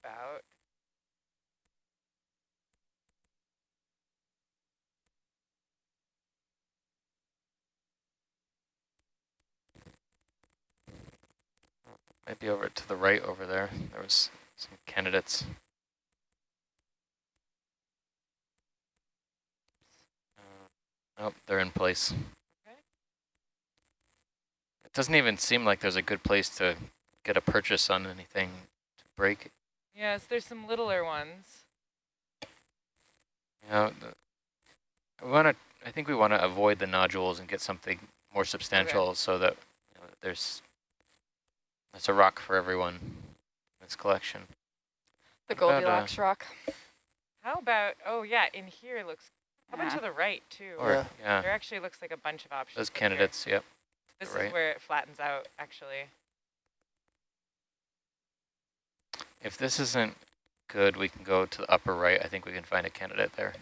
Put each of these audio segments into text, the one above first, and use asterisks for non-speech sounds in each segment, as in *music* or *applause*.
about Maybe over to the right over there. There was some candidates. Uh, oh, they're in place. Okay. It doesn't even seem like there's a good place to get a purchase on anything to break. Yes, there's some littler ones. You know, we want to. I think we want to avoid the nodules and get something more substantial okay. so that you know, there's that's a rock for everyone in this collection. The Goldilocks uh, rock. How about, oh yeah, in here it looks, how about to the right too? Or, yeah. yeah. There actually looks like a bunch of options. Those candidates, here. yep. This is right. where it flattens out actually. If this isn't good, we can go to the upper right. I think we can find a candidate there.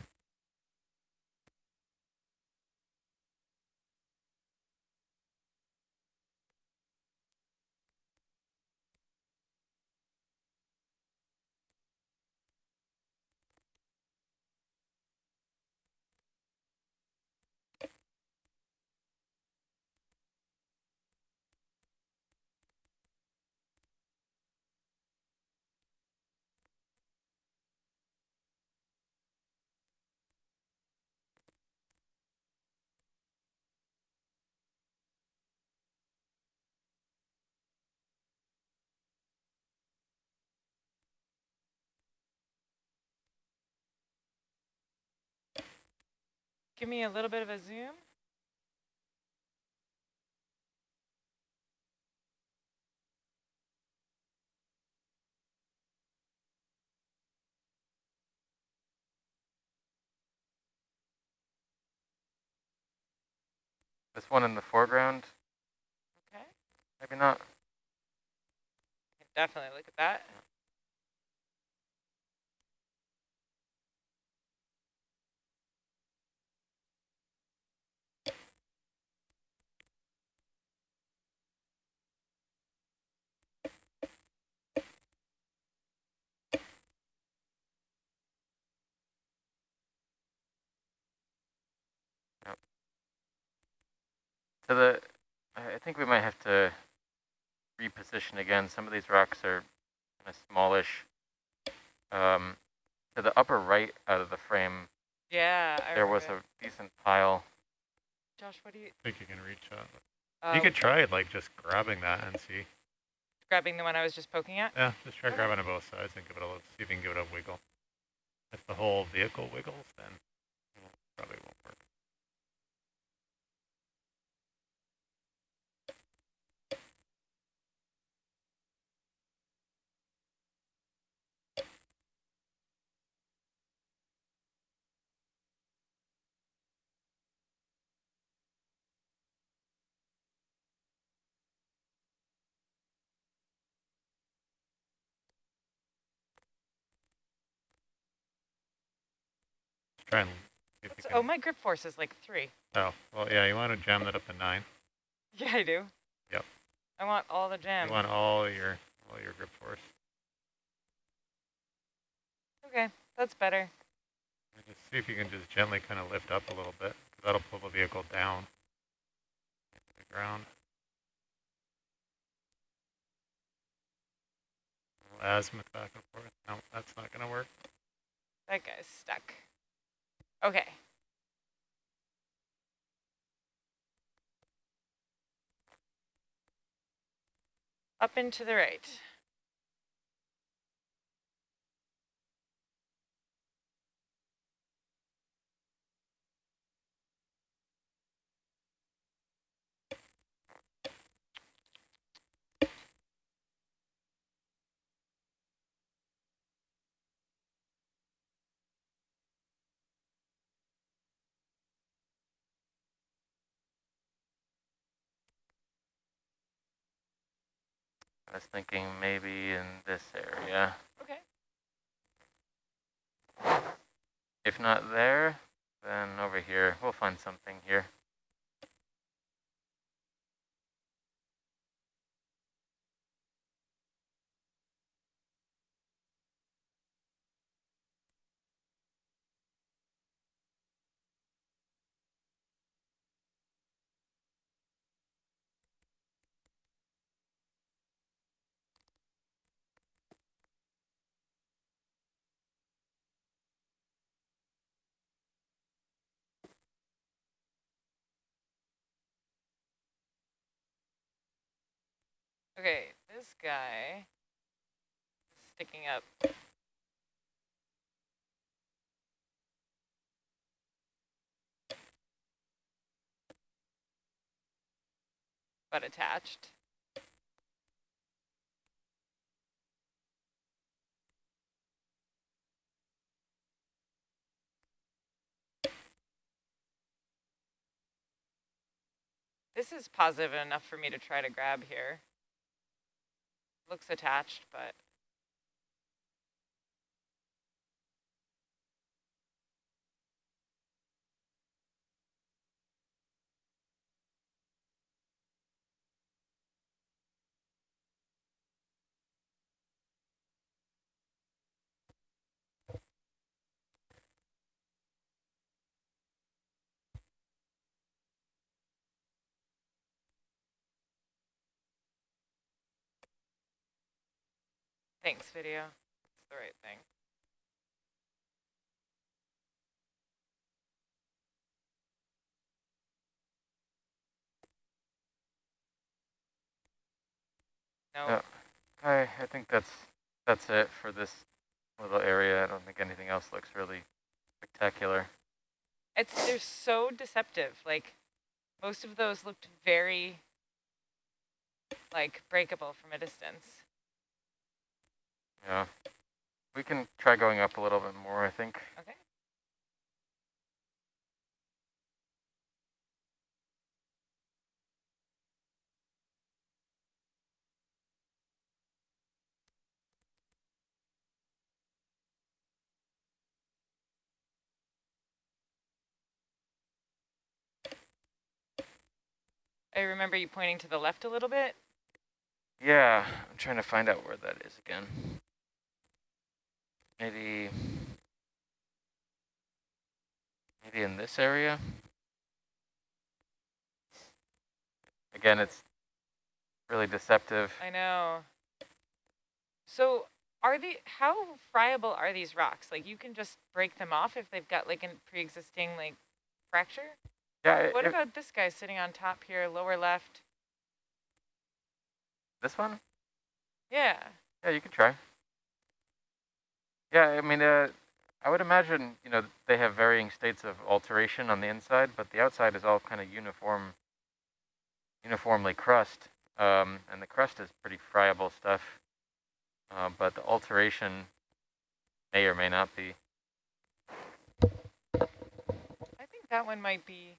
Give me a little bit of a zoom. This one in the foreground? Okay. Maybe not. Definitely look at that. So the, I think we might have to reposition again. Some of these rocks are kind of smallish. Um, to the upper right out of the frame, yeah, there was a decent pile. Josh, what do you think you can reach out? Um, you could try it, like just grabbing that and see. Grabbing the one I was just poking at? Yeah, just try okay. grabbing on both sides and give it a little, see if you can give it a wiggle. If the whole vehicle wiggles, then probably won't work. Try and oh, my grip force is like three. Oh, well, yeah, you want to jam that up to nine. *laughs* Yeah, I do. Yep. I want all the jam. You want all your all your grip force. Okay, that's better. Just see if you can just gently kind of lift up a little bit. That'll pull the vehicle down to the ground. azimuth back and forth. No, that's not going to work. That guy's stuck. Okay. Up and to the right. I was thinking maybe in this area. Okay. If not there, then over here. We'll find something here. Okay, this guy sticking up. But attached. This is positive enough for me to try to grab here. Looks attached, but thanks video. It's the right thing. No. Yeah. I, I think that's that's it for this little area. I don't think anything else looks really spectacular. It's they're so deceptive. Like most of those looked very like breakable from a distance. Yeah. We can try going up a little bit more, I think. Okay. I remember you pointing to the left a little bit. Yeah, I'm trying to find out where that is again. Maybe, maybe in this area. Again, it's really deceptive. I know. So are the how friable are these rocks? Like you can just break them off if they've got like a pre-existing like fracture? Yeah, What about this guy sitting on top here, lower left? this one? Yeah. Yeah, you can try. Yeah, I mean, uh, I would imagine, you know, they have varying states of alteration on the inside, but the outside is all kind of uniform, uniformly crust. Um, and the crust is pretty friable stuff. Uh, but the alteration may or may not be. I think that one might be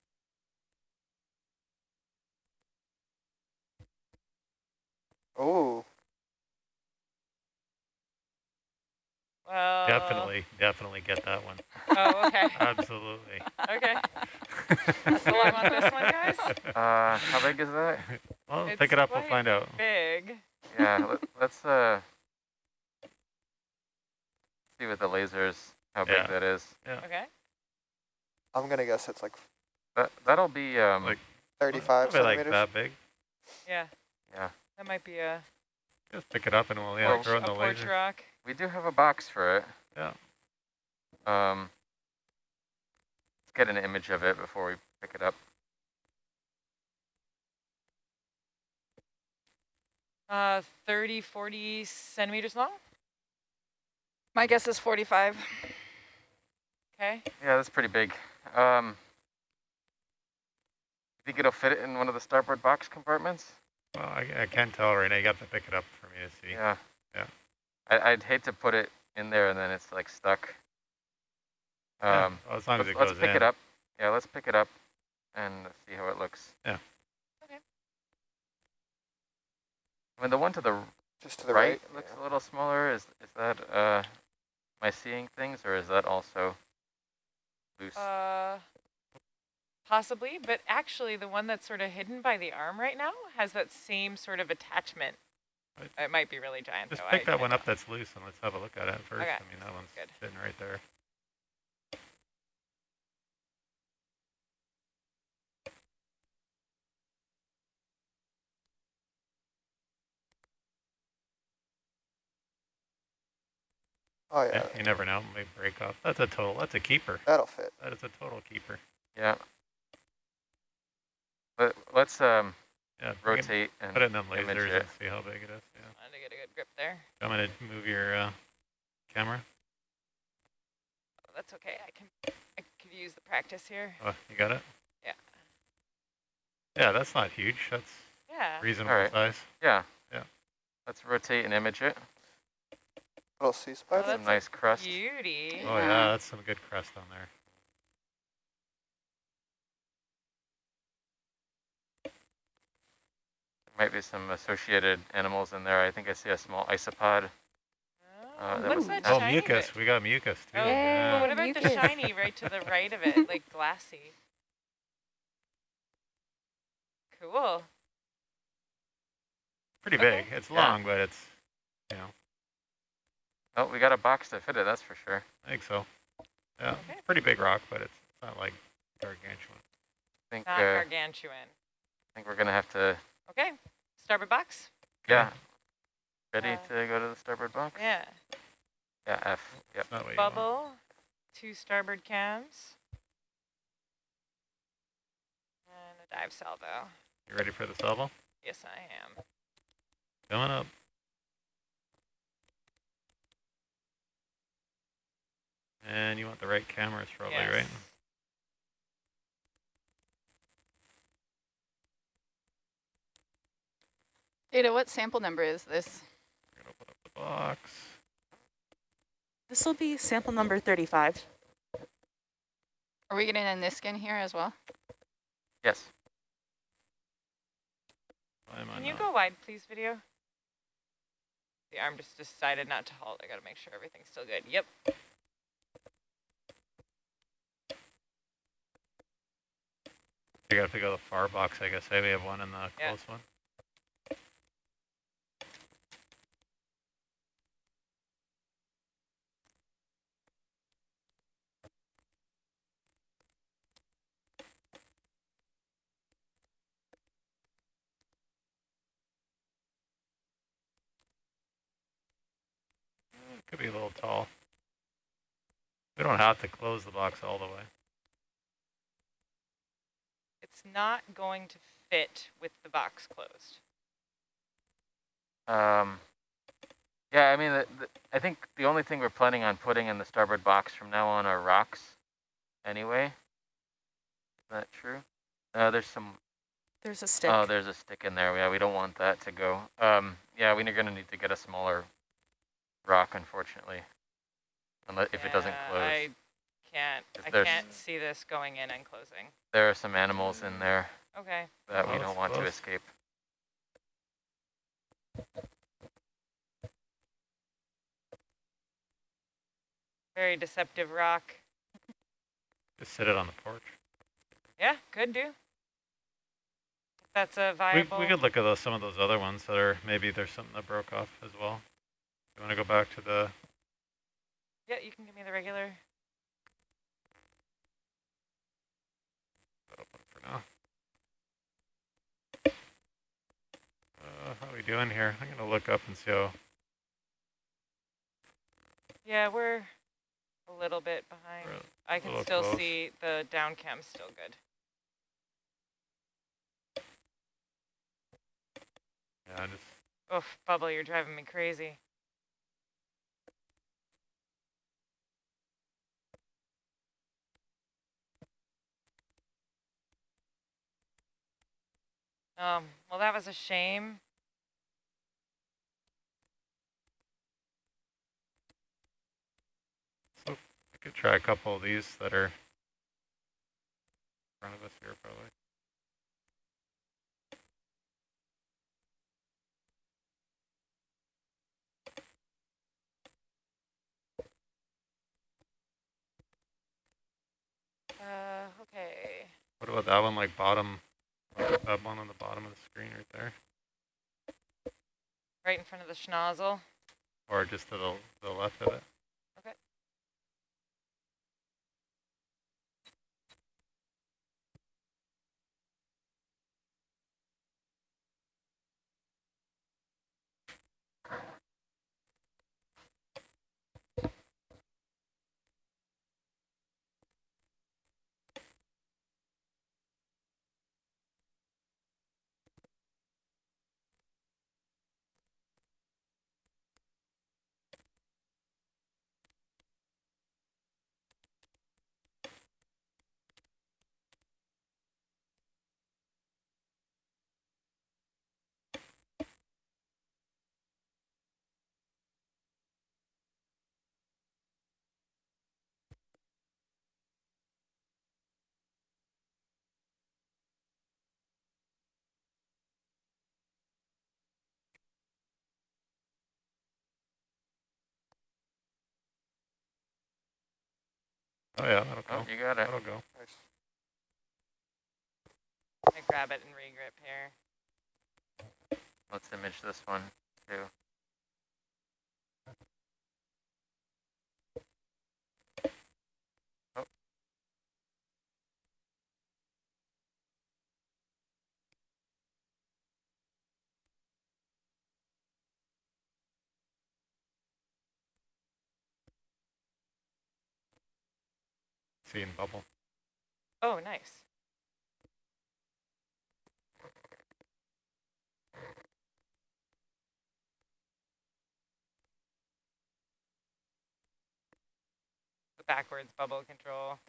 Oh, well Definitely, definitely get that one. Oh, okay. *laughs* Absolutely. okay. *laughs* So I want this one, guys? Uh, how big is that? Well, It's pick it up, we'll find out. Big. Yeah, *laughs* let, let's uh, see with the lasers how big that is. Yeah. that is. Okay. I'm gonna guess it's like That that'll be um, Like- 35 Probably like centimeters. that big. Yeah. Yeah. That might be a, Just pick it up and we'll, yeah, throw a in the porch laser. rock. We do have a box for it. Yeah. Um, let's get an image of it before we pick it up. Uh, 30, 40 centimeters long. My guess is 45. Okay. Yeah, that's pretty big. Um, think it'll fit in one of the starboard box compartments? Well, I, I can't tell right now. You got to pick it up for me to see. Yeah. Yeah. I, I'd hate to put it in there and then it's like stuck. Yeah, Um, well, as long as let's, it let's goes pick in. it up. Yeah, let's pick it up and see how it looks. Yeah. Okay. I mean, the one to the Just to the right, right. looks yeah. a little smaller. Is is that uh, am I seeing things or is that also loose? Uh, possibly, but actually the one that's sort of hidden by the arm right now has that same sort of attachment. Right. It might be really giant Just though. pick I that one can't up that's loose and let's have a look at it first. Okay, I mean, that one's good. sitting right there. Oh Yeah. yeah, you never know. May break off. That's a total. That's a keeper. that'll fit. That is a total keeper. yeah. But let's um, Yeah, rotate and put it in them image lasers it. and see how big it is. Yeah. Wanted to get a good grip there. I'm gonna move your uh, camera. Oh, that's okay. I can I could use the practice here. Oh, you got it? Yeah. Yeah, that's not huge. That's Yeah. reasonable Alright. size. Yeah. Yeah. Let's rotate and image it. Little sea spider. that's Some a nice crust. Beauty. Oh yeah, that's some good crust on there. Might be some associated animals in there. I think I see a small isopod. Oh, Uh, that what's was that nice. Oh, mucus. We got mucus too. Oh, but yeah. what about the shiny right to the right of it, like glassy? Cool. Pretty okay. big. It's Yeah. long, but it's, you know, Oh, we got a box to fit it, that's for sure. I think so. Yeah, Okay. pretty big rock, but it's not like gargantuan. I think, Not uh, I think we're going to have to, Okay. Starboard box. yeah. Ready Uh, to go to the starboard box? Yeah. Yeah, F. Yep. It's not what you want. Bubble. Two starboard cams. And a dive salvo. You ready for the salvo? Yes, I am. Coming up. And you want the right cameras probably, yes. right? Ada, what sample number is this? We're gonna open up the box. This will be sample number 35. Are we getting a Niskin here as well? Yes. Why am I Can you not? go wide, please, video? The arm just decided not to halt. I gotta make sure everything's still good. Yep. I gotta go to the far box, I guess. I may have one in the Yeah. close one. Mm, Could be a little tall. We don't have to close the box all the way. It's not going to fit with the box closed. Um, yeah, I mean, the, the, I think the only thing we're planning on putting in the starboard box from now on are rocks anyway. Is that true? Uh, there's some, There's a stick. oh, there's a stick in there. Yeah, we don't want that to go. Um, yeah, we're going to need to get a smaller rock, unfortunately. Unless, if it doesn't close. I can't. If I can't see this going in and closing. There are some animals in there Okay. that we don't want to escape. Very deceptive rock. Just sit it on the porch. Yeah, could do. If that's a We, viable. we could look at those, some of those other ones that are, maybe there's something that broke off as well. You want to go back to the, Yeah, you can give me the regular. open for now. Uh, how are we doing here? I'm going to look up and see how, Yeah, we're a little bit behind. I can still close. see the down cam still good. yeah, just, Oof, Bubble, you're driving me crazy. Um, well, that was a shame. so I could try a couple of these that are in front of us here probably. Uh, okay. What about that one, like bottom, that one on the bottom of the screen right there? Right in front of the schnozzle. Or just to the, the left of it? Oh yeah, that'll Oh, go. you got it. That'll go. Nice. I grab it and regrip here. Let's image this one too. Bubble. Oh, nice. The backwards bubble control.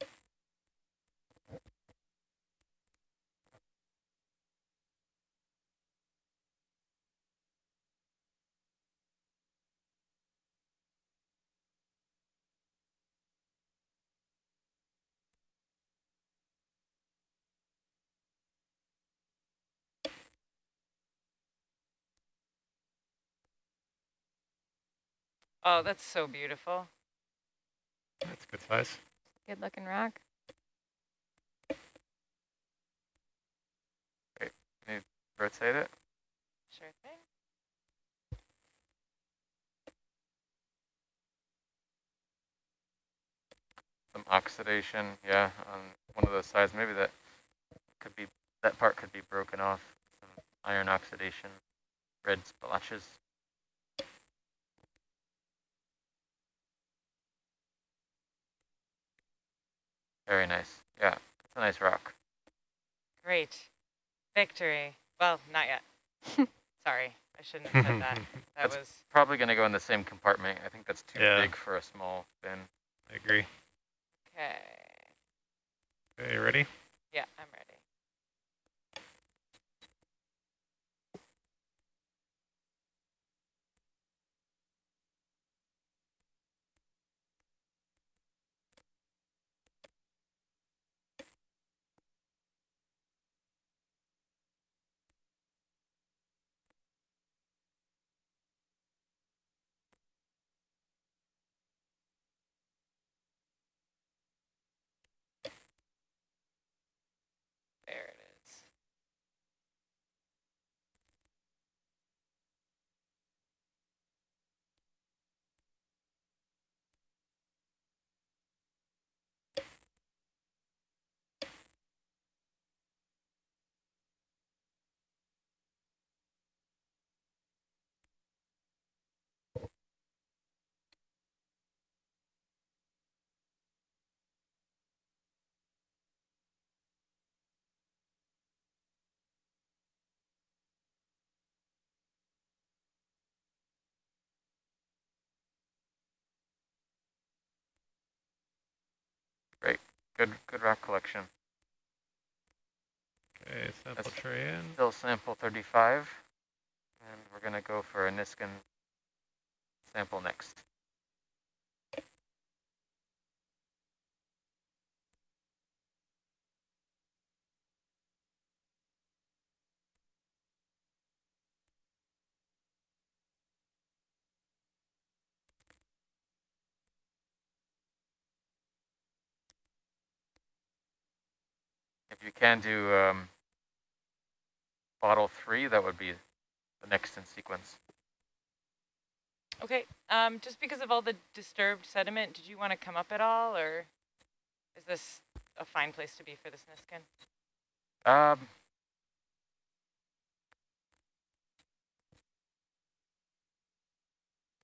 Oh, that's so beautiful. That's a good size. Good looking rock. Great. Can you rotate it. Sure thing. Some oxidation, yeah, on one of those sides. Maybe that could be that part could be broken off. Some iron oxidation, red splotches. Very nice. Yeah, it's a nice rock. Great. Victory. Well, not yet. *laughs* Sorry, I shouldn't have said that. *laughs* That That's- was Probably going to go in the same compartment. I think that's too Yeah. big for a small bin. I agree. okay. Okay, you ready? Yeah, I'm ready. Good, good rock collection. Okay, sample That's- tray in. Still sample 35, and we're going to go for a Niskin sample next. You can do um, bottle three, that would be the next in sequence. Okay, um, just because of all the disturbed sediment, did you want to come up at all, or is this a fine place to be for this Niskin? Um,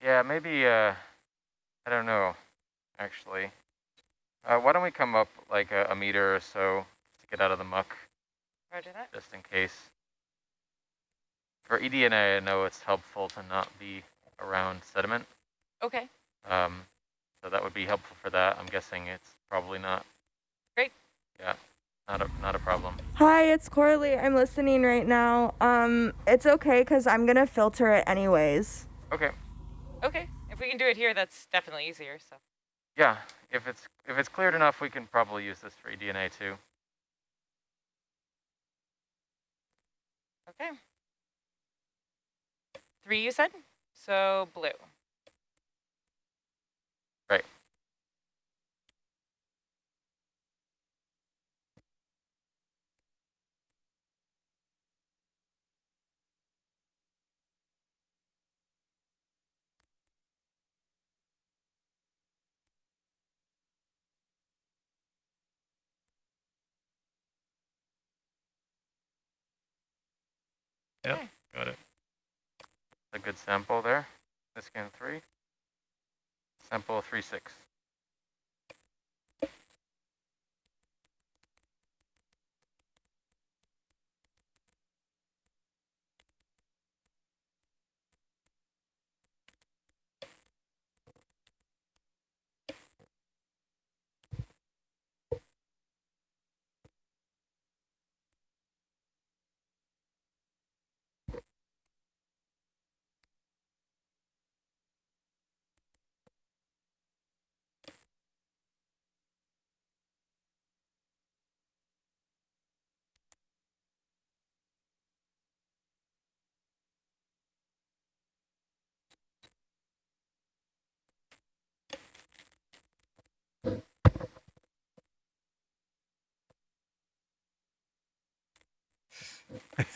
yeah, maybe, uh, I don't know, actually. Uh, why don't we come up like a, a meter or so get out of the muck, Roger that. just in case. For E eDNA, I know it's helpful to not be around sediment. Okay, Um, so that would be helpful for that. I'm guessing it's probably not. Great. Yeah, not a, not a problem. Hi, it's Coralie. I'm listening right now. Um, it's okay because I'm gonna filter it anyways. Okay. okay. If we can do it here, that's definitely easier, so. Yeah, if it's if it's cleared enough, we can probably use this for E eDNA too. Okay. Three, you said? So blue. Yep, Okay. got it. A good sample there. This Niskin three. Sample three six.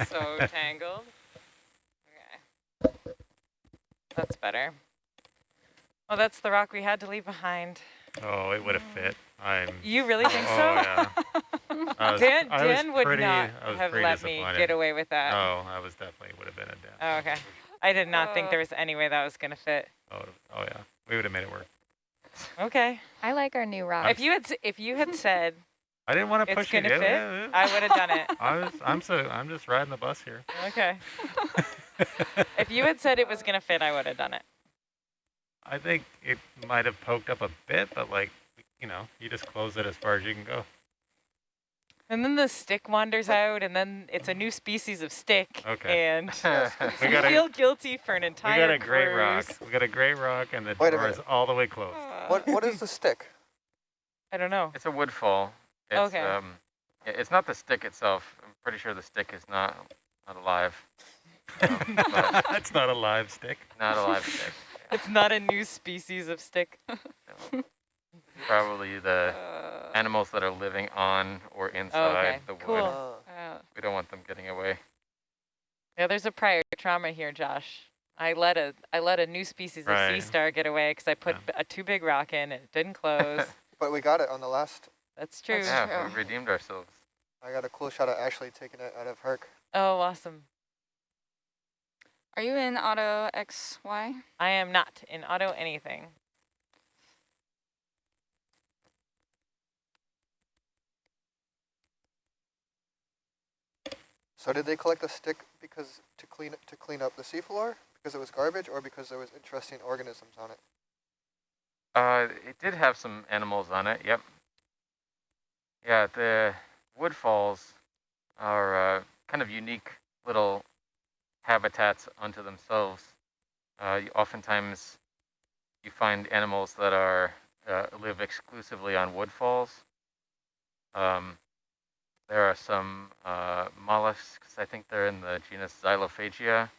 So tangled. Okay. That's better. Oh, that's the rock we had to leave behind. Oh, it would have fit. I'm. You really think oh, so? yeah. *laughs* I was, Dan, I was Dan would pretty, not I was have let me get away with that. Oh, I was definitely would have been a Dan. Oh, okay. I did not think Oh. there was any way that was going to fit. Oh, oh yeah, we would have made it work. Okay. I like our new rock. If you had if you had said I didn't want to push you. going to fit, yeah, yeah. I would have done it. *laughs* I was, I'm so, I'm just riding the bus here. Okay. *laughs* If you had said it was going to fit, I would have done it. I think it might have poked up a bit, but like, you know, you just close it as far as you can go. And then the stick wanders out, and then it's a new species of stick. Okay. And *laughs* We you got a, feel guilty for an entire. we got a great rock. We got a great rock, and the Wait a door is all the way closed. Uh. What What is the stick? I don't know. It's a woodfall. It's, Okay. Um, it's not the stick itself. I'm pretty sure the stick is not not alive. Um, *laughs* it's not a live stick. not a live stick. *laughs* It's not a new species of stick. *laughs* No. Probably the Uh, animals that are living on or inside okay, the wood. cool. Uh, We don't want them getting away. Yeah, there's a prior trauma here, Josh. I let a I let a new species of sea star get away because I put Yeah. b- a too big rock in and it didn't close. but we got it on the last. That's true. That's yeah, true. we redeemed ourselves. I got a cool shot of Ashley taking it out of Herc. Oh, awesome. are you in auto XY? I am not in auto anything. So did they collect the stick because to clean to clean up the seafloor because it was garbage, or because there was interesting organisms on it? Uh, it did have some animals on it. Yep. Yeah, the woodfalls are uh, kind of unique little habitats unto themselves. Uh, you, oftentimes, you find animals that are uh, live exclusively on woodfalls. Um, there are some uh, mollusks. I think they're in the genus Xylophaga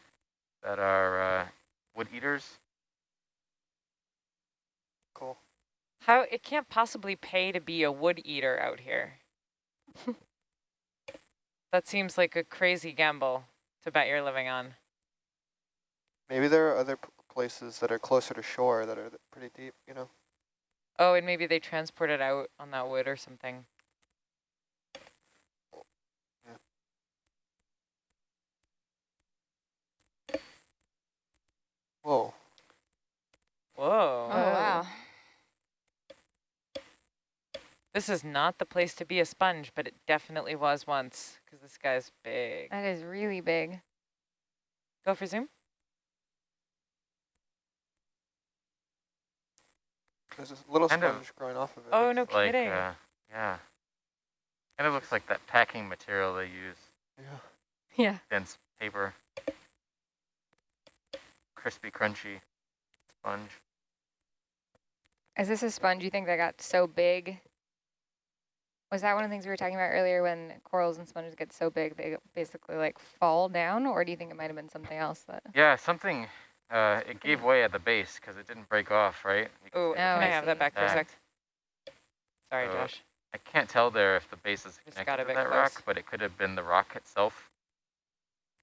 that are uh, wood eaters. Cool. How it can't possibly pay to be a wood eater out here. *laughs* that seems like a crazy gamble to bet you're living on. Maybe there are other p- places that are closer to shore that are th- pretty deep. You know. Oh, and maybe they transport it out on that wood or something. Whoa. Whoa. Oh, wow. This is not the place to be a sponge, but it definitely was once because this guy's big. That is really big. Go for zoom. There's this little Kind of- sponge growing off of it. Oh, no It's like, kidding. uh, yeah. Kind of looks like that packing material they use, Yeah. Yeah. dense paper. Crispy, crunchy sponge. Is this a sponge you think that got so big? Was that one of the things we were talking about earlier when corals and sponges get so big they basically like fall down? Or do you think it might have been something else that? Yeah, something, uh, it gave way at the base because it didn't break off, right? Oh, see can I I have that see. back for a sec? Sorry, So- Josh. I can't tell there if the base is connected got a to that close. rock, but it could have been the rock itself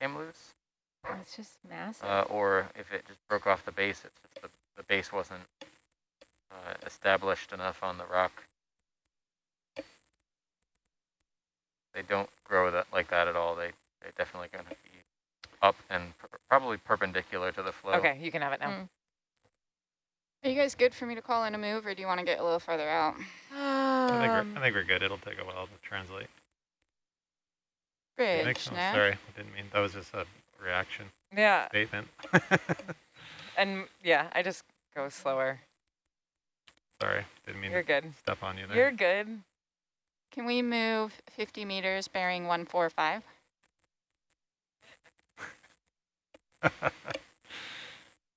came loose, It's just massive. uh, or if it just broke off the base, it's just the, the base wasn't uh, established enough on the rock. They don't grow that like that at all. They they definitely gonna be up and per probably perpendicular to the flow. Okay, you can have it now. Mm. Are you guys good for me to call in a move, or do you want to get a little further out? I think, Um, we're, I think we're good. It'll take a while to translate. Bridge, Thanks. Oh, no? sorry, I didn't mean, that was just a reaction yeah, statement. *laughs* and yeah, I just go slower. sorry, didn't mean You're to good. step on you there. You're good. Can we move 50 meters bearing 145? *laughs*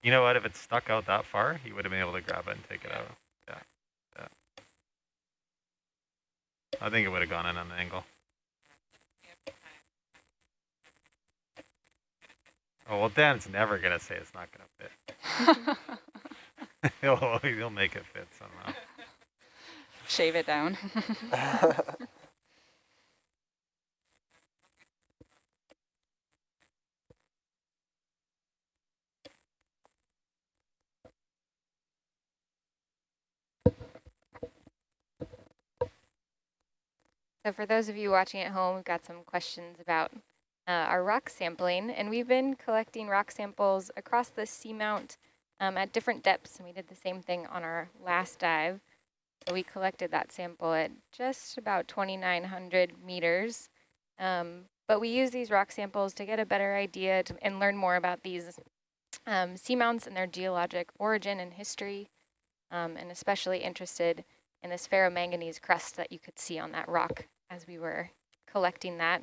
you know what? If it stuck out that far, he would have been able to grab it and take it out. Yeah, yeah. I think it would have gone in on an angle. Oh, well, Dan's never going to say it's not going to fit. *laughs* *laughs* he'll, he'll make it fit somehow. Shave it down. *laughs* So for those of you watching at home, we've got some questions about uh, our rock sampling, and we've been collecting rock samples across the seamount um, at different depths, and we did the same thing on our last dive. So we collected that sample at just about 2,900 meters, um, but we use these rock samples to get a better idea to, and learn more about these um, seamounts and their geologic origin and history, um, and especially interested in this ferromanganese crust that you could see on that rock as we were collecting that.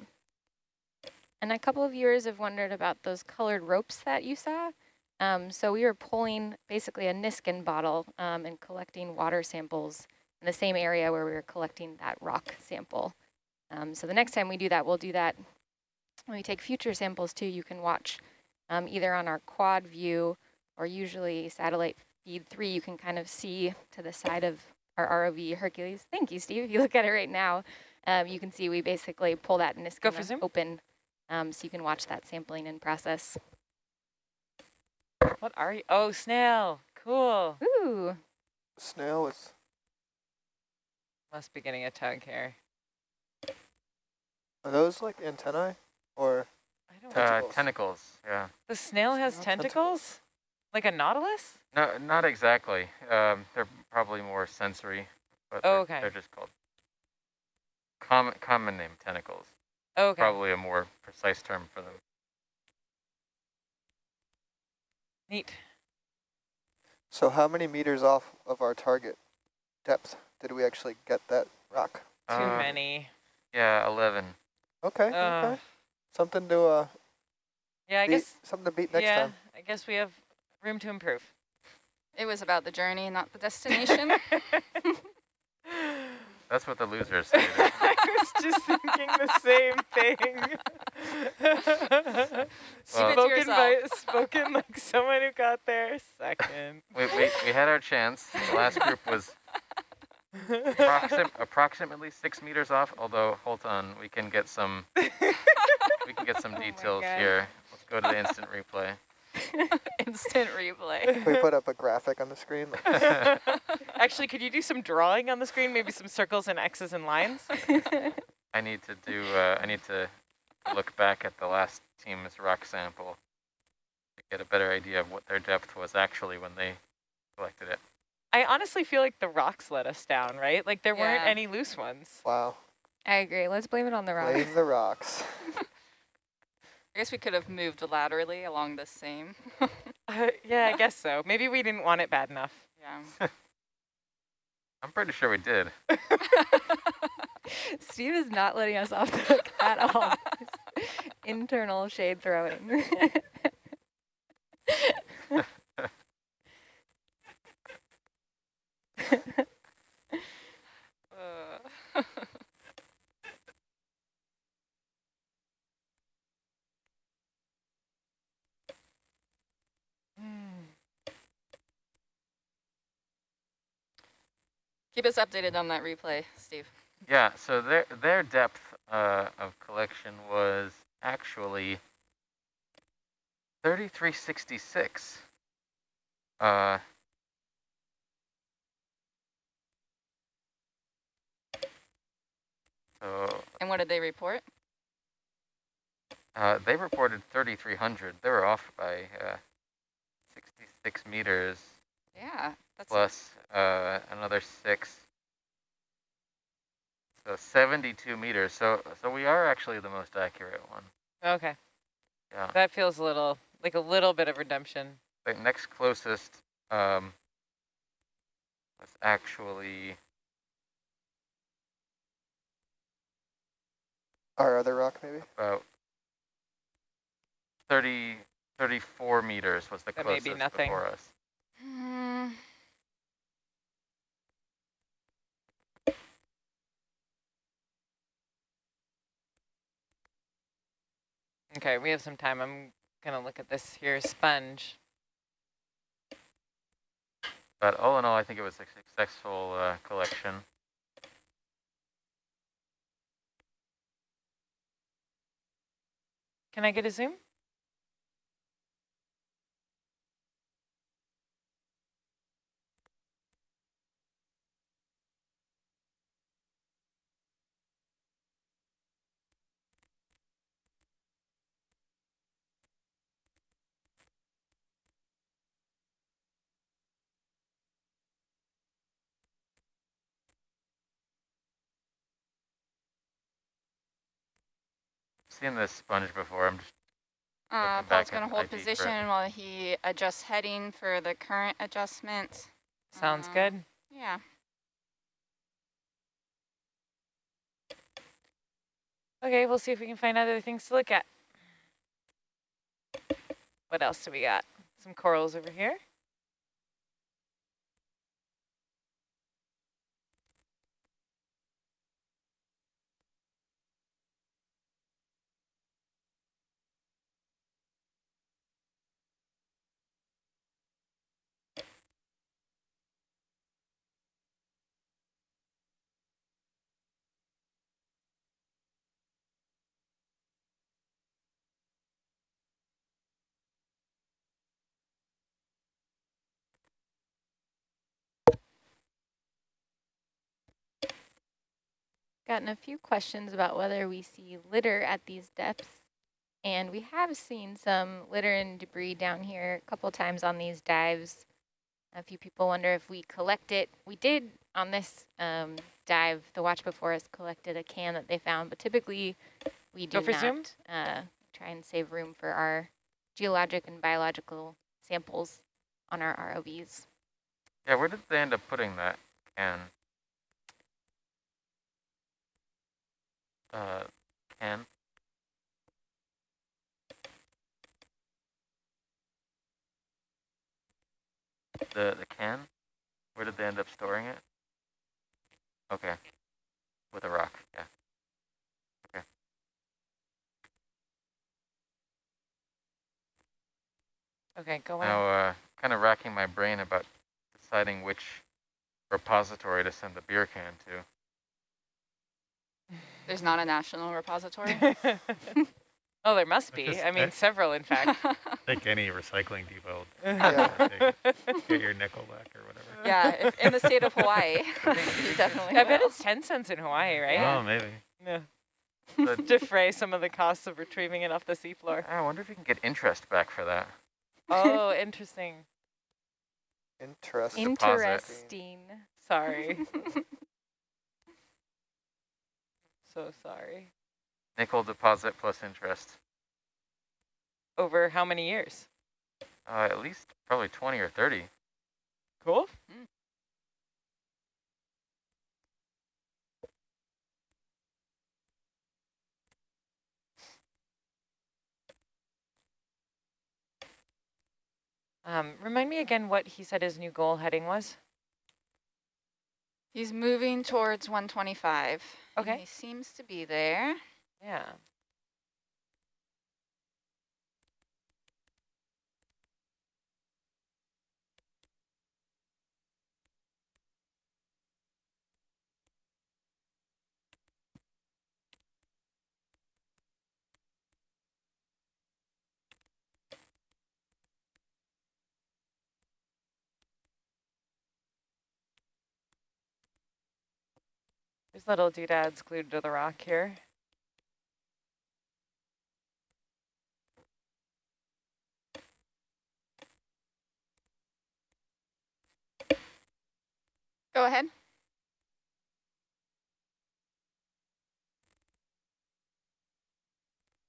And a couple of viewers have wondered about those colored ropes that you saw. Um, so we were pulling basically a Niskin bottle um, and collecting water samples in the same area where we were collecting that rock sample. Um, so the next time we do that, we'll do that when we take future samples too. You can watch um, either on our quad view or usually satellite feed three, you can kind of see to the side of our ROV Hercules. Thank you, Steve. *laughs* If you look at it right now, um, you can see we basically pull that Niskin open um, so you can watch that sampling in process. What are you? Oh, snail. Cool. Ooh, Snail is Must be getting a tug here. are those like antennae or I don't. Uh, Tentacles. tentacles, yeah. the snail has Snail tentacles? tentacles. Like a nautilus? No, not exactly. Um, they're probably more sensory, but Oh, they're, okay. they're just called common common name tentacles. Oh, okay. Probably a more precise term for them. Neat. so how many meters off of our target depth did we actually get that rock? Too Uh, many. Yeah, eleven. Okay, Uh, okay. Something to uh Yeah, I beat, guess. something to beat next yeah, time. I guess we have room to improve. It was about the journey, not the destination. *laughs* That's what the losers say. *laughs* I was just thinking the same thing. *laughs* Well- Keep it to spoken by spoken like someone who got there second. *laughs* we, we, we had our chance. The last group was approxim approximately six meters off, although, hold on, we can get some, we can get some *laughs* Oh details here. Let's go to the instant replay. *laughs* Instant replay. Can we put up a graphic on the screen? *laughs* Actually, could you do some drawing on the screen? Maybe some circles and X's and lines? *laughs* I need to do, uh, I need to look back at the last team's rock sample to get a better idea of what their depth was actually when they collected it. I honestly feel like the rocks let us down, right? Like there weren't any loose ones. Wow. I agree. Let's blame it on the rocks. Blame the rocks. I guess we could have moved laterally along the same. Uh, yeah, I guess so. Maybe we didn't want it bad enough. yeah. I'm pretty sure we did. Steve is not letting us off the hook at all. Internal shade throwing. Uh, Keep us updated on that replay, Steve. Yeah, so their their depth uh, of collection was actually 3366. Uh, so And what did they report? Uh, they reported 3,300. They were off by uh, 66 meters Yeah, that's plus uh, another six. So 72 meters. So so we are actually the most accurate one. Okay. Yeah. That feels a little like a little bit of redemption. The next closest um, was actually Our other rock, maybe? about 30, 34 meters was the That may closest be nothing. before us. Okay, we have some time. I'm gonna look at this here sponge. But all in all, I think it was a successful uh, collection. Can I get a zoom? Seen this sponge before. I'm just Uh, Looking Paul's going to hold IG for position while he adjusts heading for the current adjustment. Sounds Uh, good. Yeah. Okay, we'll see if we can find other things to look at. What else do we got? Some corals over here. Gotten a few questions about whether we see litter at these depths. And we have seen some litter and debris down here a couple times on these dives. A few people wonder if we collect it. We did on this um, dive, the watch before us collected a can that they found, but typically we do not uh, try and save room for our geologic and biological samples on our ROVs. yeah. Where did they end up putting that can? Uh, can. The the can. Where did they end up storing it? Okay. With a rock. Yeah. Okay, go on. Now, uh, kind of racking my brain about deciding which repository to send the beer can to. There's not a national repository. *laughs* oh, there must be. just- I mean, I- several, in fact. *laughs* Take any recycling depot. *laughs* Yeah. Get your nickel back or whatever. yeah, if, in the state of Hawaii, definitely. I bet it's 10 cents in Hawaii, right? Oh, maybe. Yeah. The, Defray some of the costs of retrieving it off the seafloor. I wonder if you can get interest back for that. Oh, interesting. Interesting. Interesting. Sorry. So sorry. Nickel deposit plus interest. Over how many years? Uh, at least probably 20 or 30. Cool. Um, remind me again what he said his new goal heading was. He's moving towards 125. and Okay. He seems to be there. Yeah. These little doodads glued to the rock here. Go ahead.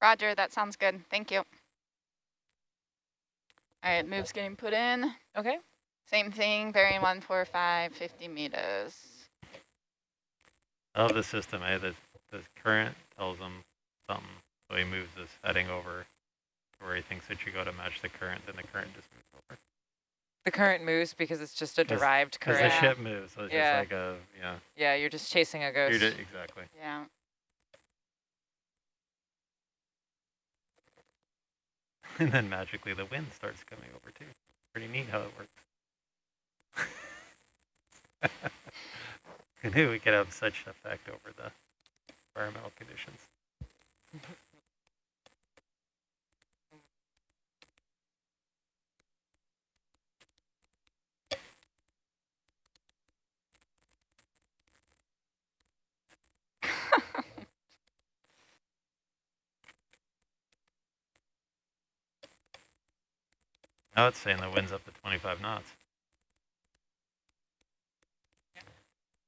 Roger, that sounds good. Thank you. All right, move's getting put in. Okay. Same thing, bearing 145, 50 meters. I love the system, eh? The, the current tells him something, so he moves this heading over to where he thinks it should go to match the current, then the current just moves over. The current moves because it's just a derived Because current. the ship moves, so it's Yeah. just like a, yeah. Yeah, you're just chasing a ghost. You're exactly. Yeah. *laughs* And then magically the wind starts coming over too. Pretty neat how it works. *laughs* *laughs* Knew we could have such effect over the environmental conditions? *laughs* Now it's saying the wind's up to 25 knots.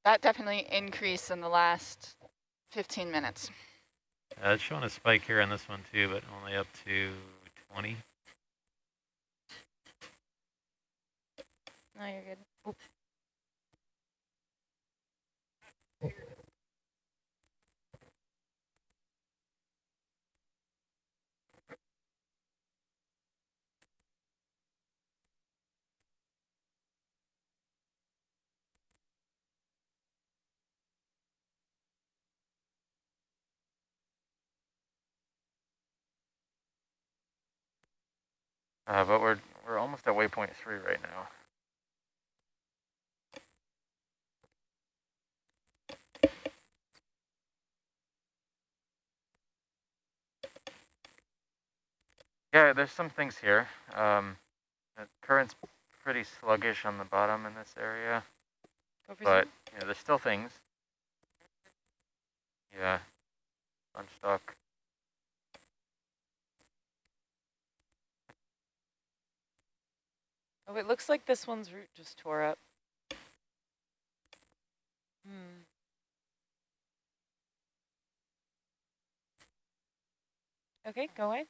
That definitely increased in the last 15 minutes. Uh, it's showing a spike here on this one too, but only up to 20. No, you're good. Oop. Uh, but we're we're almost at waypoint three right now. Yeah, there's some things here. Um, the current's pretty sluggish on the bottom in this area, but you know, there's still things. Yeah, sponge Oh, it looks like this one's root just tore up. Hmm. Okay, go away.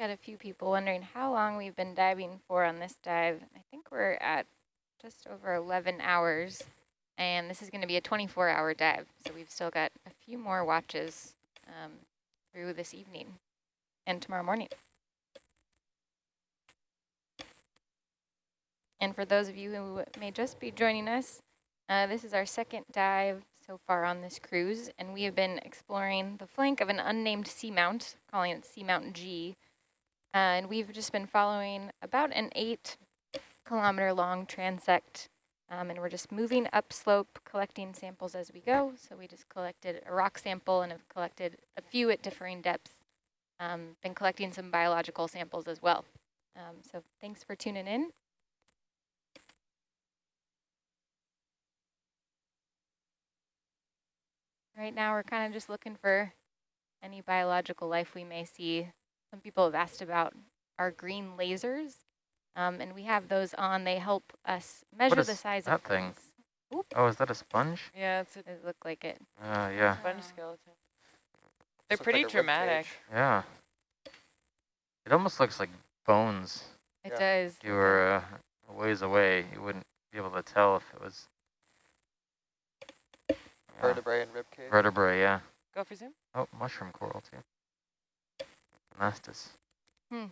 Got a few people wondering how long we've been diving for on this dive. I think we're at just over 11 hours, and this is going to be a 24-hour dive, so we've still got a few more watches um, through this evening and tomorrow morning. And for those of you who may just be joining us, uh, this is our second dive so far on this cruise, and we have been exploring the flank of an unnamed seamount, calling it Seamount G, and we've just been following about an eight kilometer long transect. Um, and we're just moving upslope, collecting samples as we go. So we just collected a rock sample and have collected a few at differing depths. Um, been collecting some biological samples as well. Um, so thanks for tuning in. Right now we're kind of just looking for any biological life we may see some people have asked about our green lasers, um, and we have those on. They help us measure the size that of thing? things. Oh, is that a sponge? Yeah, it's a Does look like it. Uh, yeah, sponge Ah. skeleton. They're Looks like pretty a dramatic. yeah. It almost looks like bones. It Yeah. does. If you were uh, a ways away, you wouldn't be able to tell if it was yeah, Vertebrae and rib cage. vertebrae. Yeah. Go for zoom. Oh, mushroom coral too. Mastis. Hmm.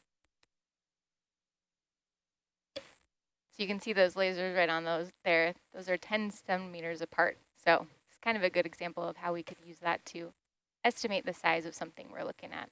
So you can see those lasers right on those there. Those are 10 centimeters apart. So it's kind of a good example of how we could use that to estimate the size of something we're looking at.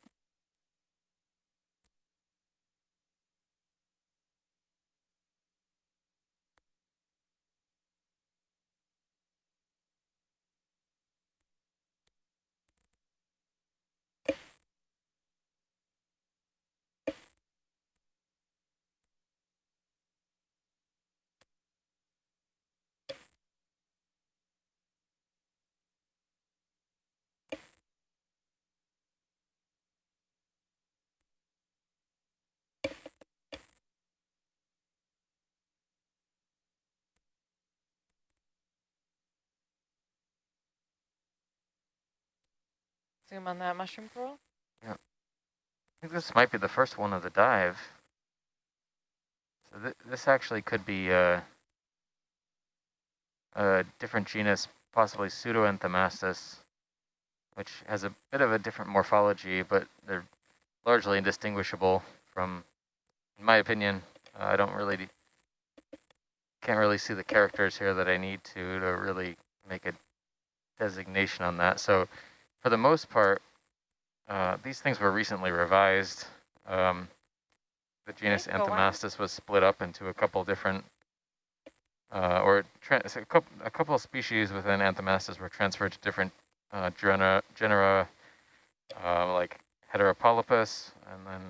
Zoom on that mushroom coral. Yeah. I think this might be the first one of the dive. So th this actually could be uh, a different genus, possibly Pseudoanthomastus, which has a bit of a different morphology, but they're largely indistinguishable from, in my opinion, uh, I don't really, can't really see the characters here that I need to to really make a designation on that. So for the most part, uh, these things were recently revised. Um, the genus go was split up into a couple different, uh, or a, couple, a couple of species within Anthomastus were transferred to different uh, genera, genera uh, like Heteropolypus, and then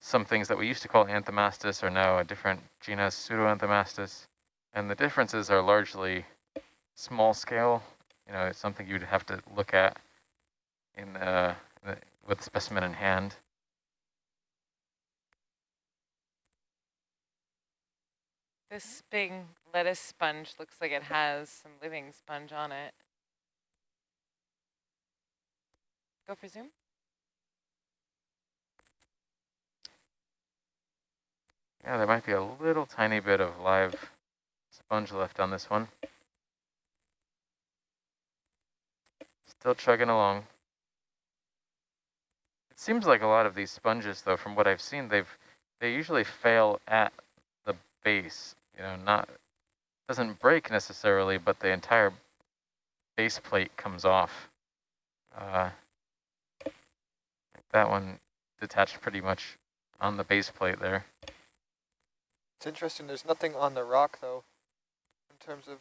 some things that we used to call Anthomastus are now a different genus, Pseudoanthomastus, and the differences are largely small scale. You know, it's something you'd have to look at in uh, the, with the specimen in hand. This big lettuce sponge looks like it has some living sponge on it. Go for zoom. Yeah, there might be a little tiny bit of live sponge left on this one. Still chugging along. It seems like a lot of these sponges, though, from what I've seen, they've they usually fail at the base. You know, not doesn't break necessarily, but the entire base plate comes off. Uh, that one detached pretty much on the base plate there. It's interesting. There's nothing on the rock though, in terms of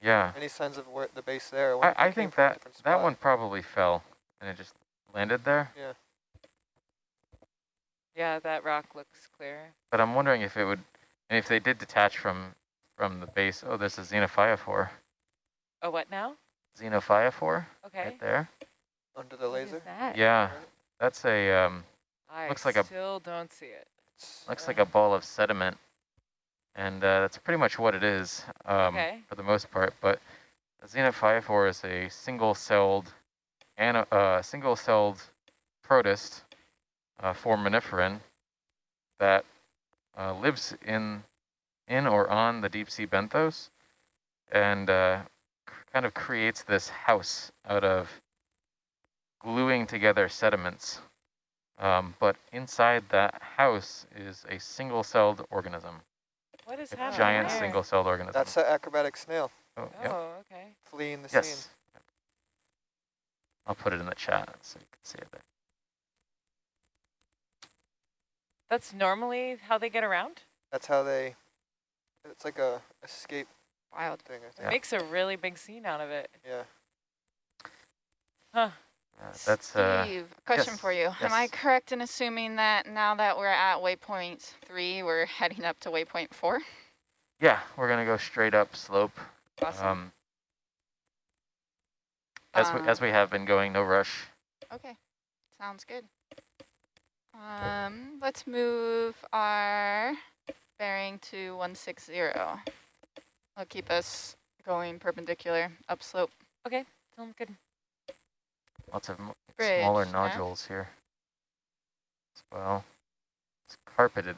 Yeah. any signs of where the base there. wonder I, I think that that one probably fell and it just landed there. Yeah. Yeah, that rock looks clear. But I'm wondering if it would, and if they did detach from from the base. Oh, there's a xenophyophore. Oh, what now? Xenophyophore Okay. right there. Under the What is laser. that? Yeah, that's a um, I Looks like a- still don't see it. It's looks like a ball of sediment, and uh, that's pretty much what it is um, Okay. for the most part. But xenophyophore is a single-celled, uh, single-celled protist, uh, foraminiferan, that uh, lives in in or on the deep sea benthos, and uh, kind of creates this house out of gluing together sediments. Um, but inside that house is a single-celled organism, What is a happening giant there? single-celled organism. That's the acrobatic snail oh, oh yep. Oh, okay. fleeing the scene. Yes. I'll put it in the chat so you can see it there. That's normally how they get around? That's how they. It's like a escape Wild. thing. I It think. makes a really big scene out of it. Yeah. Huh. Uh, that's uh, Steve, question yes, for you. Am I correct in assuming that now that we're at waypoint three, we're heading up to waypoint four? yeah. We're gonna go straight up slope. Awesome. Um, as we as Um, we have been going, no rush. Okay, sounds good. Um, let's move our bearing to 160. That'll keep us going perpendicular upslope. Okay, sounds good. Lots of Bridge, smaller yeah. nodules here as well. It's carpeted.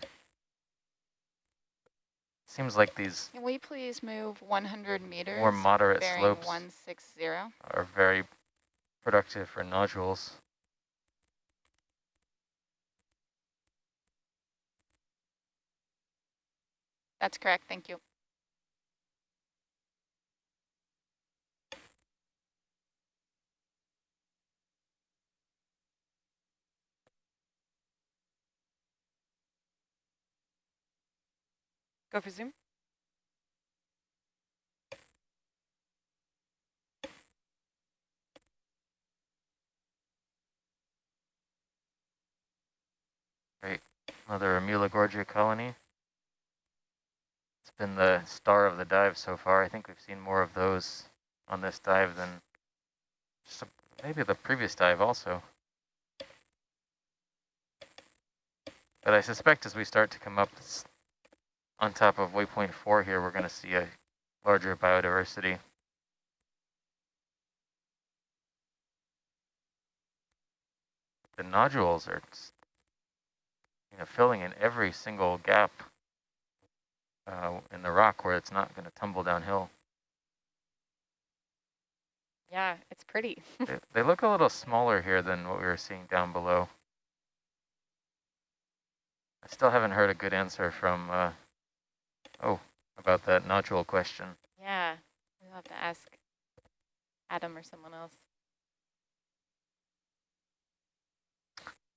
Seems like these Can we please move 100 meters? more moderate slopes 160. are very productive for nodules. That's correct, thank you. Go for zoom. Another Amulogorgia colony. It's been the star of the dive so far. I think we've seen more of those on this dive than a, maybe the previous dive also. But I suspect as we start to come up on top of waypoint four here, we're going to see a larger biodiversity. the nodules are you know, filling in every single gap uh, in the rock where it's not going to tumble downhill. Yeah, it's pretty. *laughs* they, they look a little smaller here than what we were seeing down below. I still haven't heard a good answer from, uh, oh, about that nodule question. Yeah, we'll have to ask Adam or someone else.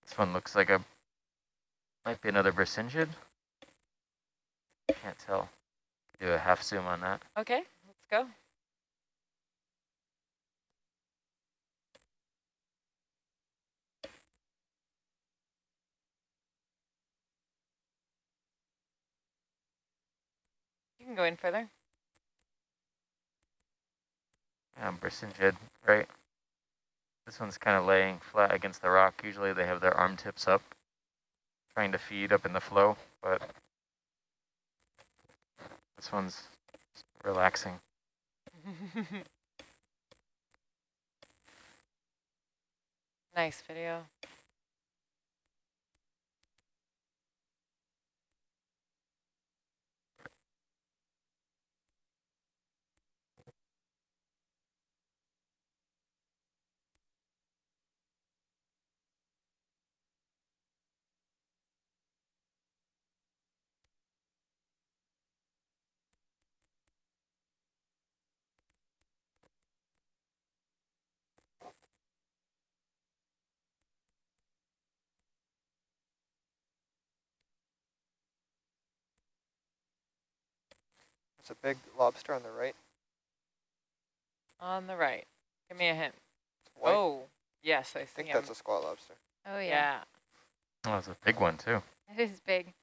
This one looks like a, might be another Brisingid. Can't tell. Do a half zoom on that. Okay, let's go. You can go in further. Yeah, Brisingid, right? This one's kind of laying flat against the rock. Usually they have their arm tips up, trying to feed up in the flow, but this one's relaxing. *laughs* nice video. It's a big lobster on the right. On the right. Give me a hint. White. Oh, yes, I I see think him. that's a squat lobster. Oh yeah, yeah. Oh, it's a big one too. it is big.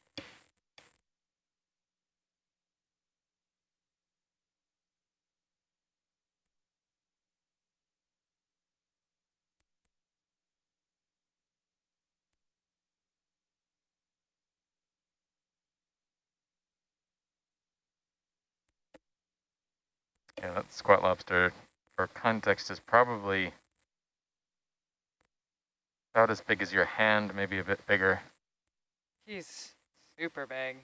Yeah, that squat lobster, for context, is probably about as big as your hand, maybe a bit bigger. He's super big.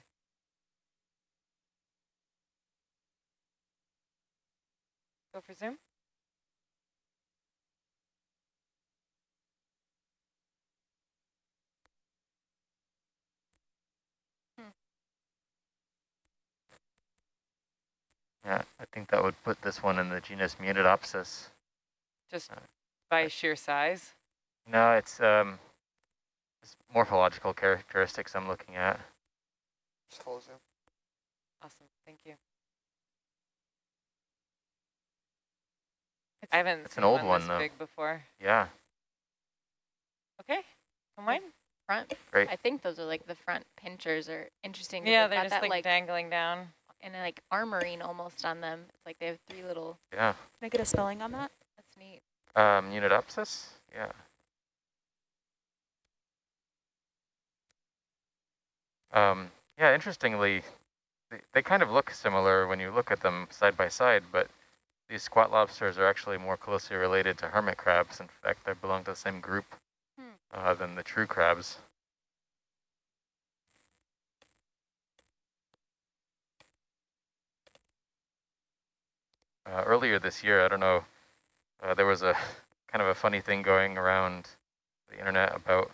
Go for zoom. Yeah, I think that would put this one in the genus Munidopsis. Just Uh, by sheer size. No, it's um, it's morphological characteristics I'm looking at. Just full zoom. Awesome. Thank you. I haven't it's seen an old one, one, this though. big before. Yeah, Okay. Come mine. Front. great. I think those are like the front pinchers are interesting. Yeah, they've they're just that like, like dangling down. And like armoring almost on them. It's like they have three little. Yeah, Can I get a spelling on that? That's neat. um, Munidopsis. Yeah. Um, yeah, interestingly, they, they kind of look similar when you look at them side by side, but these squat lobsters are actually more closely related to hermit crabs. In fact, they belong to the same group Hmm. uh, than the true crabs. Uh, earlier this year, I don't know, uh, there was a *laughs* kind of a funny thing going around the internet about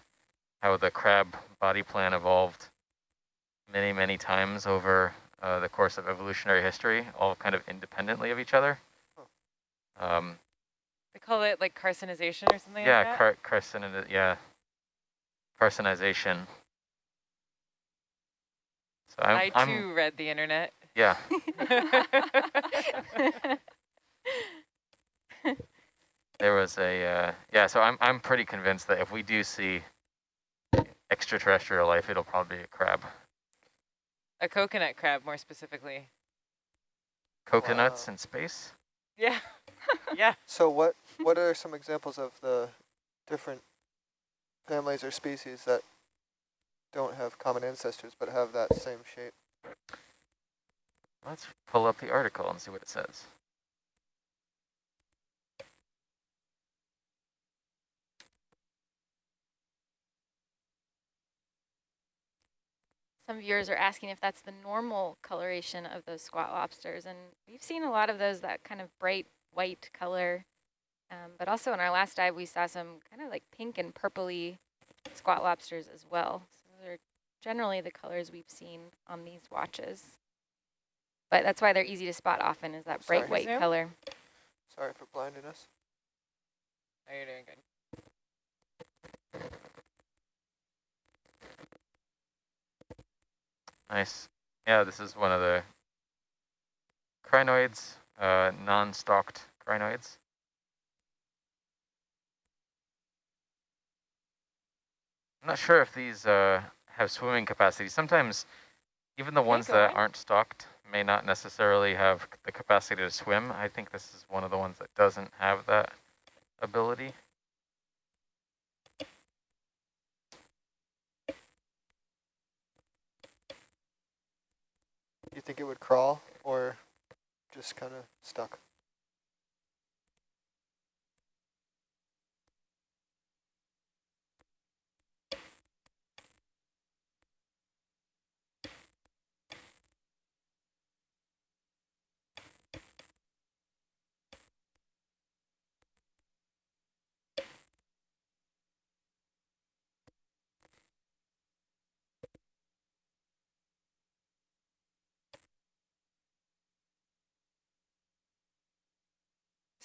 how the crab body plan evolved many, many times over uh, the course of evolutionary history, all kind of independently of each other. Um, They call it like carcinization or something yeah, like that. car carcin yeah, carcinization. So I'm, I I'm too read the internet. Yeah, *laughs* there was a uh, yeah. So I'm I'm pretty convinced that if we do see extraterrestrial life, it'll probably be a crab. a coconut crab, more specifically. Coconuts Wow. in space. Yeah. *laughs* yeah. So what what are some examples of the different families or species that don't have common ancestors but have that same shape? Let's pull up the article and see what it says. Some viewers are asking if that's the normal coloration of those squat lobsters, and we've seen a lot of those, that kind of bright white color. Um, but also in our last dive, we saw some kind of like pink and purpley squat lobsters as well. So those are generally the colors we've seen on these watches. But that's why they're easy to spot often is that bright Sorry. white Zoom? color. Sorry for blinding us. You're doing good. Nice. Yeah, this is one of the crinoids, uh, non-stalked crinoids. I'm not sure if these uh, have swimming capacity. Sometimes even the ones that going. aren't stalked may not necessarily have the capacity to swim. I think this is one of the ones that doesn't have that ability. Do you think it would crawl or just kind of stuck?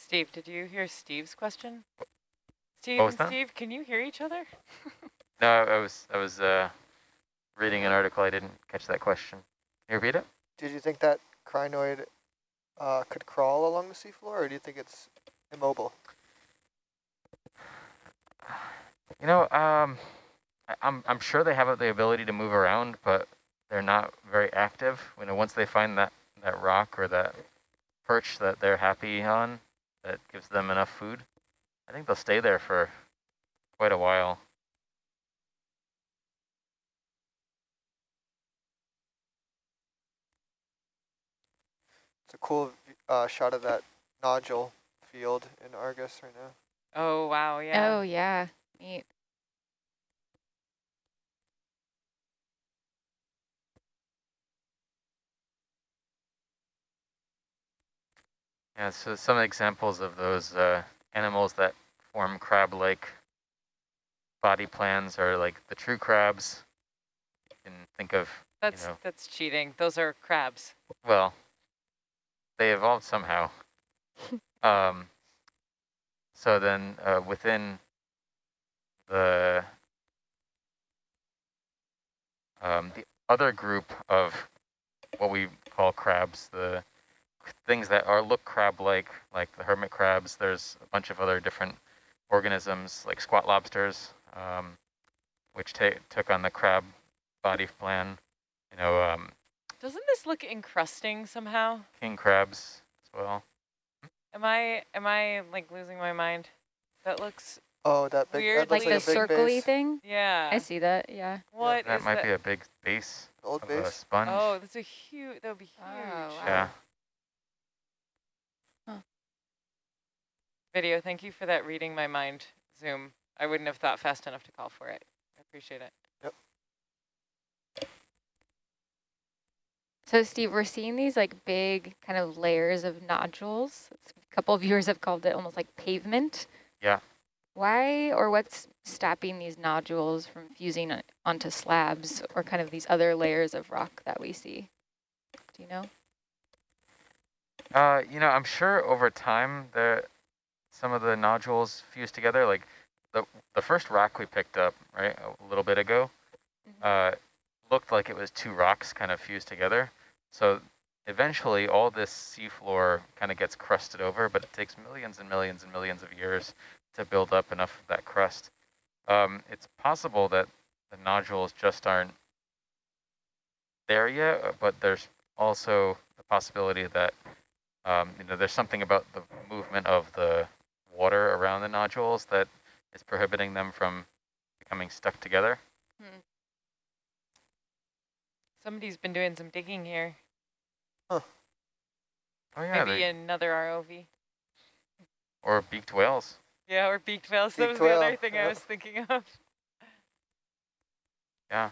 Steve, did you hear Steve's question? Steve What was and that? Steve, can you hear each other? No, I I was I was uh, reading an article. I didn't catch that question. Can you repeat it? Did you think that crinoid uh, could crawl along the seafloor, or do you think it's immobile? You know, um, I, I'm I'm sure they have the ability to move around, but they're not very active. You know, once they find that that rock or that perch that they're happy on, that gives them enough food, I think they'll stay there for quite a while. It's a cool uh, shot of that nodule field in Argus right now. Oh, wow, yeah. Oh, yeah. Neat. Yeah, so some examples of those uh, animals that form crab-like body plans are like the true crabs. You can think of, That's know. that's cheating. Those are crabs. well, they evolved somehow. *laughs* um, so then uh, within the um, the other group of what we call crabs, the things that are look crab-like, like the hermit crabs. There's a bunch of other different organisms, like squat lobsters, um, which ta took on the crab body plan. You know, um, Doesn't this look encrusting somehow? king crabs as well. Am I am I like losing my mind? That looks Oh, that big, Weird, that Like looks the like a big circly thing? yeah. I see that, yeah. What that is might that? be a big base Old of a base. sponge. oh, that's a huge. That would be huge. Oh, wow. yeah. Video. Thank you for that. Reading my mind. Zoom. I wouldn't have thought fast enough to call for it. I appreciate it. So Steve, we're seeing these like big kind of layers of nodules. A couple of viewers have called it almost like pavement. Yeah. Why or what's stopping these nodules from fusing onto slabs or kind of these other layers of rock that we see? Do you know? Uh, you know, I'm sure over time the some of the nodules fuse together. Like the the first rock we picked up right a little bit ago, uh, looked like it was two rocks kind of fused together. So eventually, all this seafloor kind of gets crusted over, but it takes millions and millions and millions of years to build up enough of that crust. Um, it's possible that the nodules just aren't there yet, uh, but there's also the possibility that um, you know, there's something about the movement of the water around the nodules that is prohibiting them from becoming stuck together. Somebody's been doing some digging here. Oh yeah, Maybe another ROV. or beaked whales. Yeah, or beaked whales. that was Beaked the other thing yeah. I was thinking of. Yeah.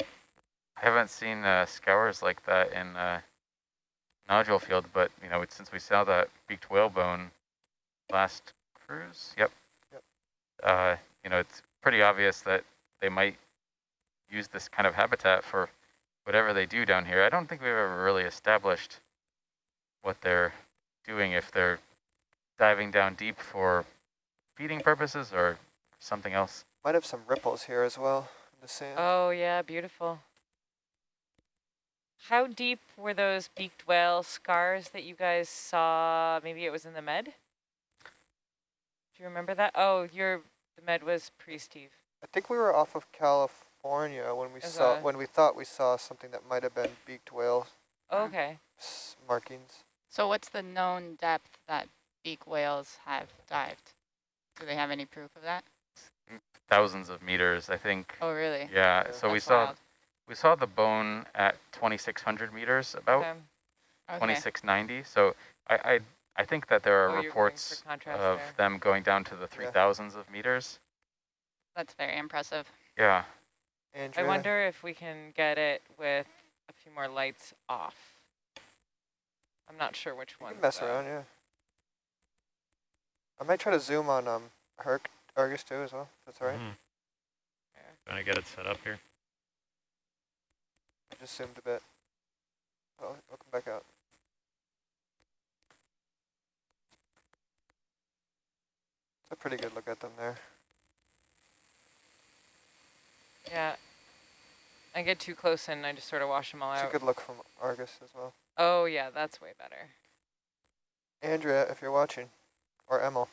I haven't seen uh, scours like that in uh, nodule field, but you know, since we saw that beaked whalebone last cruise, yep. Yep. Uh, you know, it's pretty obvious that they might use this kind of habitat for whatever they do down here. I don't think we've ever really established what they're doing if they're diving down deep for feeding purposes or something else. Might have some ripples here as well in the sand. Oh yeah, beautiful. How deep were those beaked whale scars that you guys saw? Maybe it was in the med? Do you remember that? Oh, your the med was pre-Steve. I think we were off of California when we saw Okay. when we thought we saw something that might have been beaked whale Okay. markings. So what's the known depth that beak whales have dived? Do they have any proof of that? Thousands of meters, I think. Oh, really? Yeah, Yeah. so we saw wild. We saw the bone at 2,600 meters, about okay. Okay. 2690. So I, I I think that there Oh, are you're reports of there. them going down to the 3,000s of meters. That's very impressive. Yeah. I wonder if we can get it with a few more lights off. I'm not sure which one. can mess around, yeah. I might try to zoom on um Herc Argus too as well. That's all right. Mhm. Trying to get it set up here. I just zoomed a bit. Oh, I'll come back out. It's a pretty good look at them there. Yeah. I get too close and I just sort of wash them all out. It's a good look from Argus as well. Oh yeah, that's way better. Andrea, if you're watching, or Emil,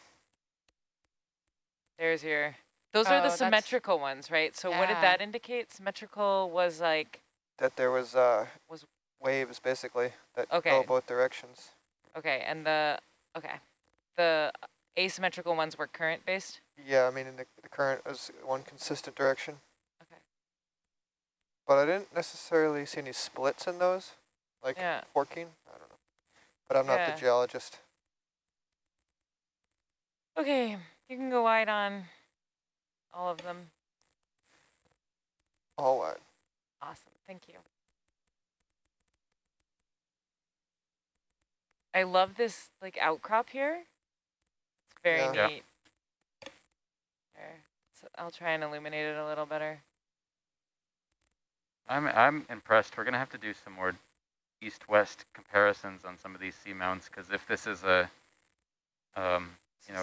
There's your. Those are Oh, the symmetrical ones, right? So what did that indicate? Symmetrical was like that there was uh Was- waves basically that Okay. go both directions. okay, and the okay, the asymmetrical ones were current based. Yeah, I mean, in the, the current is one consistent direction. Okay. But I didn't necessarily see any splits in those, like Yeah. forking. I don't know. But I'm not Yeah. the geologist. Okay, you can go wide on all of them. All wide. Awesome, thank you. I love this like outcrop here. It's very Yeah. Neat. There. So I'll try and illuminate it a little better. I'm I'm impressed. We're gonna have to do some more east-west comparisons on some of these seamounts because if this is a um,